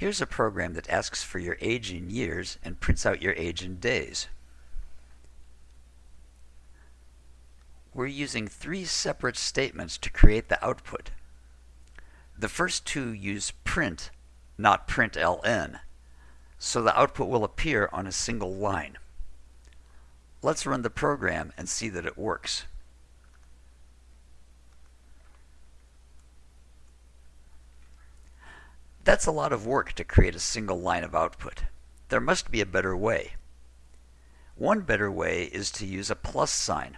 Here's a program that asks for your age in years and prints out your age in days. We're using three separate statements to create the output. The first two use print, not println, so the output will appear on a single line. Let's run the program and see that it works. That's a lot of work to create a single line of output. There must be a better way. One better way is to use a plus sign.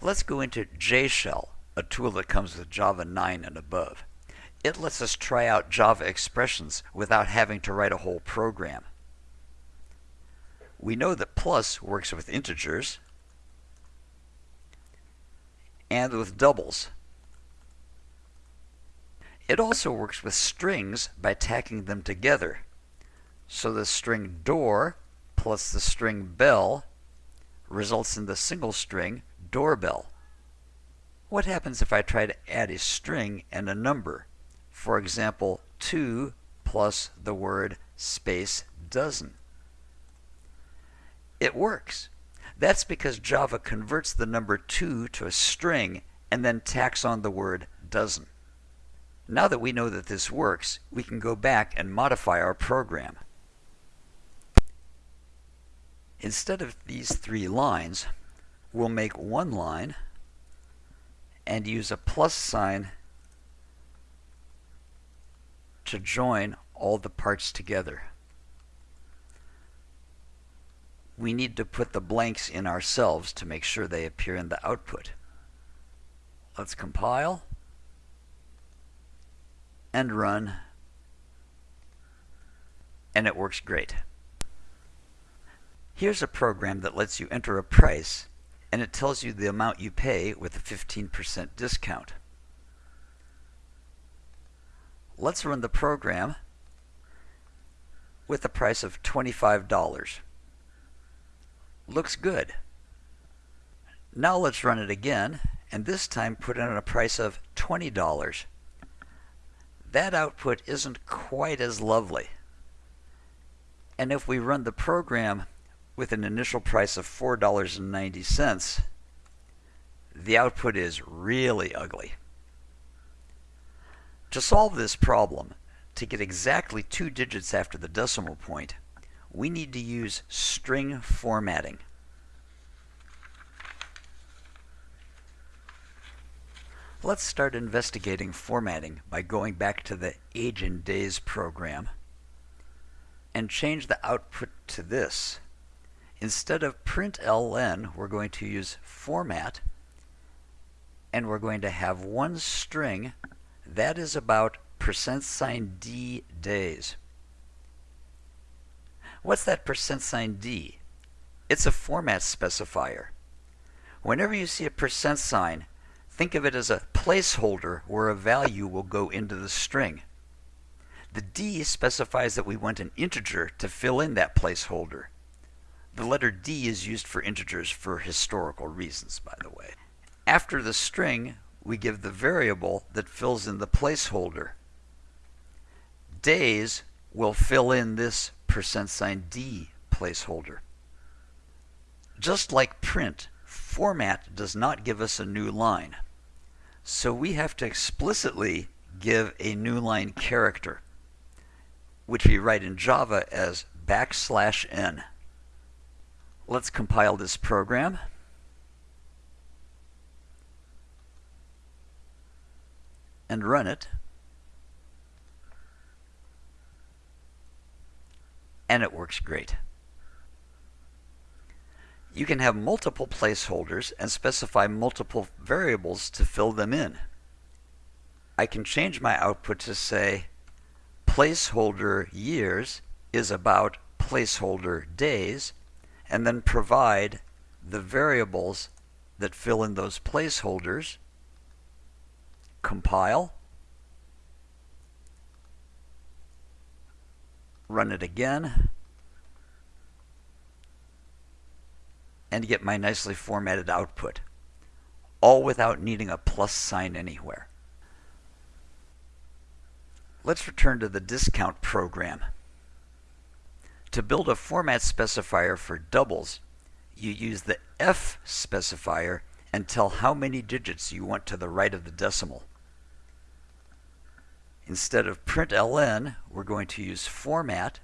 Let's go into JShell, a tool that comes with Java 9 and above. It lets us try out Java expressions without having to write a whole program. We know that plus works with integers and with doubles. It also works with strings by tacking them together. So the string door plus the string bell results in the single string doorbell. What happens if I try to add a string and a number? For example, 2 plus the word space dozen. It works. That's because Java converts the number 2 to a string and then tacks on the word dozen. Now that we know that this works, we can go back and modify our program. Instead of these three lines, we'll make one line and use a plus sign to join all the parts together. We need to put the blanks in ourselves to make sure they appear in the output. Let's compile and run and it works great. Here's a program that lets you enter a price and it tells you the amount you pay with a 15% discount. Let's run the program with a price of $25. Looks good. Now let's run it again and this time put in a price of $20 that output isn't quite as lovely. And if we run the program with an initial price of $4.90, the output is really ugly. To solve this problem, to get exactly two digits after the decimal point, we need to use string formatting. Let's start investigating formatting by going back to the Age in Days program and change the output to this. Instead of println, we're going to use format and we're going to have one string that is about percent sign %d days. What's that percent sign %d? It's a format specifier. Whenever you see a percent sign, Think of it as a placeholder where a value will go into the string. The D specifies that we want an integer to fill in that placeholder. The letter D is used for integers for historical reasons, by the way. After the string, we give the variable that fills in the placeholder. Days will fill in this percent sign %d placeholder. Just like print, format does not give us a new line. So we have to explicitly give a new line character, which we write in Java as backslash n. Let's compile this program. and run it. And it works great. You can have multiple placeholders and specify multiple variables to fill them in. I can change my output to say placeholder years is about placeholder days and then provide the variables that fill in those placeholders, compile, run it again, and get my nicely formatted output, all without needing a plus sign anywhere. let's return to the discount program. To build a format specifier for doubles, you use the F specifier and tell how many digits you want to the right of the decimal. Instead of println, we're going to use format.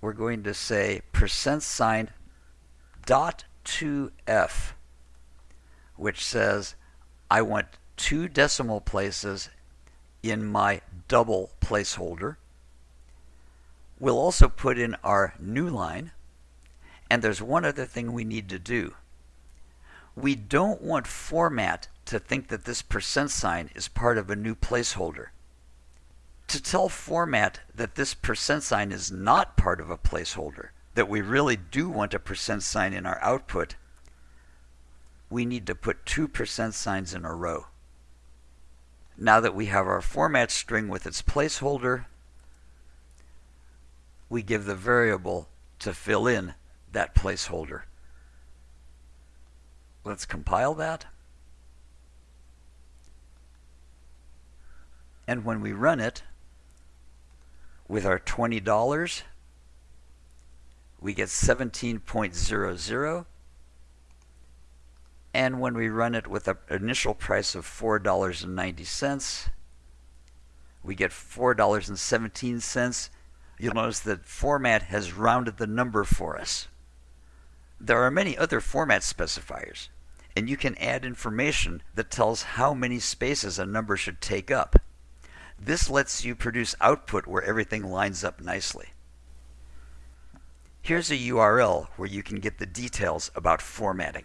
We're going to say percent sign dot 2f, which says I want two decimal places in my double placeholder. We'll also put in our new line, and there's one other thing we need to do. We don't want format to think that this percent sign is part of a new placeholder. To tell format that this percent sign is not part of a placeholder, that we really do want a percent sign in our output, we need to put two percent signs in a row. Now that we have our format string with its placeholder, we give the variable to fill in that placeholder. Let's compile that. And when we run it with our $20, we get 17.00. And when we run it with an initial price of $4.90, we get $4.17. You'll notice that format has rounded the number for us. There are many other format specifiers, and you can add information that tells how many spaces a number should take up. This lets you produce output where everything lines up nicely. Here's a URL where you can get the details about formatting.